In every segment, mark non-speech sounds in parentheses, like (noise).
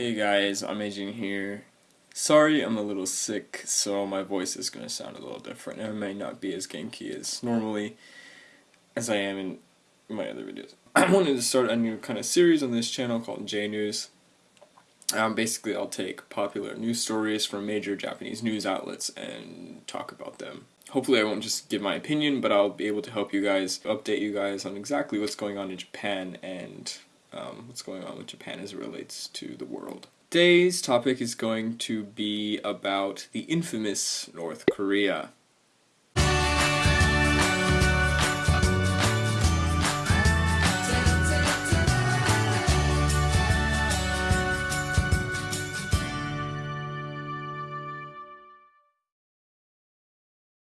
Hey guys, I'm Aging here. Sorry, I'm a little sick, so my voice is going to sound a little different. I may not be as genki as normally as I am in my other videos. (clears throat) I wanted to start a new kind of series on this channel called J News. Um, basically, I'll take popular news stories from major Japanese news outlets and talk about them. Hopefully I won't just give my opinion, but I'll be able to help you guys, update you guys on exactly what's going on in Japan and um, what's going on with Japan as it relates to the world. Today's topic is going to be about the infamous North Korea.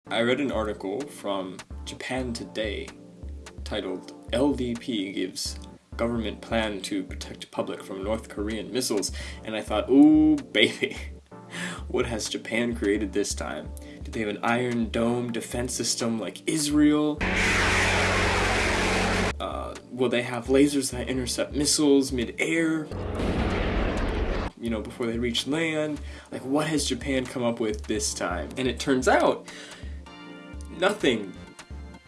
I read an article from Japan Today titled LDP gives government plan to protect public from North Korean missiles and I thought, ooh baby, (laughs) what has Japan created this time? Do they have an Iron Dome defense system like Israel? Uh, will they have lasers that intercept missiles mid-air? you know, before they reach land? Like, what has Japan come up with this time? And it turns out nothing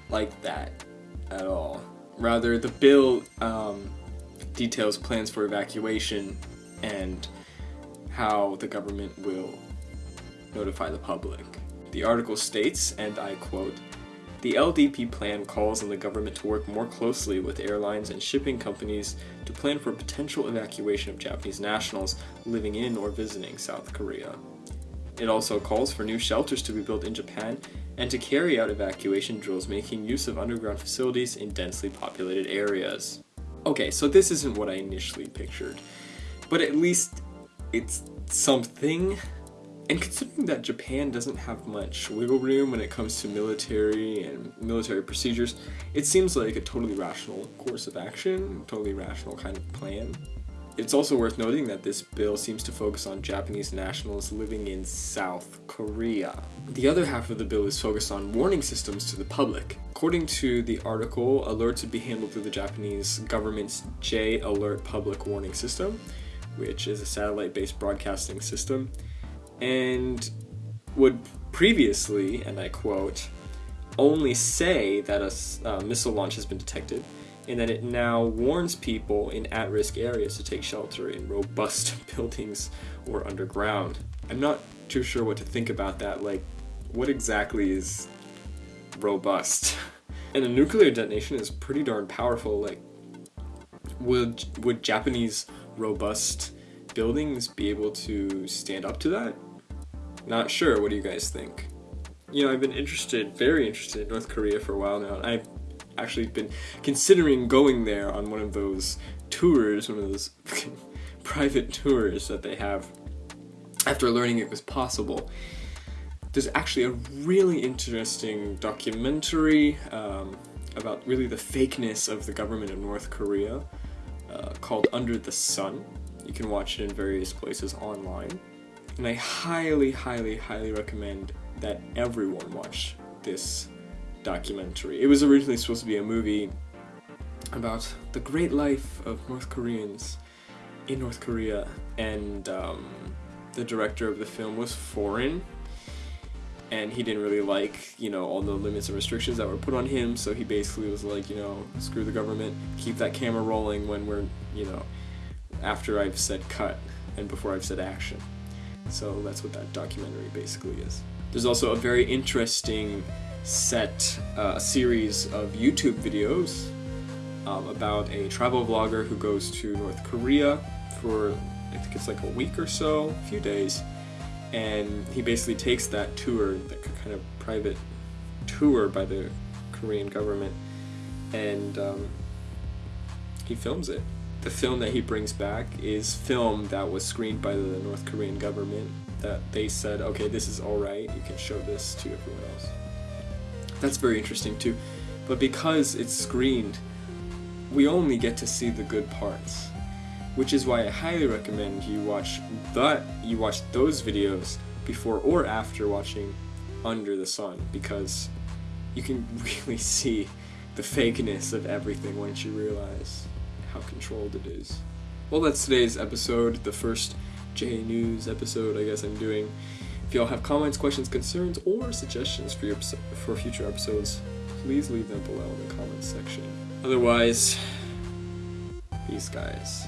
like that at all. Rather, the bill um, details plans for evacuation and how the government will notify the public. The article states, and I quote, the LDP plan calls on the government to work more closely with airlines and shipping companies to plan for potential evacuation of Japanese nationals living in or visiting South Korea. It also calls for new shelters to be built in Japan and to carry out evacuation drills making use of underground facilities in densely populated areas. Okay, so this isn't what I initially pictured, but at least it's something. And considering that Japan doesn't have much wiggle room when it comes to military and military procedures, it seems like a totally rational course of action, totally rational kind of plan. It's also worth noting that this bill seems to focus on Japanese nationals living in South Korea. The other half of the bill is focused on warning systems to the public. According to the article, alerts would be handled through the Japanese government's J Alert Public Warning System, which is a satellite-based broadcasting system, and would previously, and I quote, only say that a uh, missile launch has been detected, and that it now warns people in at-risk areas to take shelter in robust (laughs) buildings or underground. I'm not too sure what to think about that, like, what exactly is robust? (laughs) and a nuclear detonation is pretty darn powerful, like, would, would Japanese robust buildings be able to stand up to that? Not sure, what do you guys think? You know, I've been interested, very interested in North Korea for a while now, I've actually been considering going there on one of those tours, one of those (laughs) private tours that they have after learning it was possible. There's actually a really interesting documentary um, about really the fakeness of the government of North Korea uh, called Under the Sun. You can watch it in various places online. And I highly, highly, highly recommend that everyone watch this documentary. It was originally supposed to be a movie about the great life of North Koreans in North Korea, and um, the director of the film was foreign, and he didn't really like, you know, all the limits and restrictions that were put on him, so he basically was like, you know, screw the government, keep that camera rolling when we're, you know, after I've said cut and before I've said action. So that's what that documentary basically is. There's also a very interesting set uh, a series of YouTube videos um, about a travel vlogger who goes to North Korea for I think it's like a week or so, a few days, and he basically takes that tour, that kind of private tour by the Korean government, and um, he films it. The film that he brings back is film that was screened by the North Korean government that they said, okay, this is alright, you can show this to everyone else. That's very interesting too. But because it's screened, we only get to see the good parts. Which is why I highly recommend you watch that you watch those videos before or after watching Under the Sun because you can (laughs) really see the fakeness of everything once you realize how controlled it is. well, that's today's episode, the first J News episode, I guess I'm doing. If y'all have comments, questions, concerns, or suggestions for your for future episodes, please leave them below in the comments section. Otherwise, peace, guys.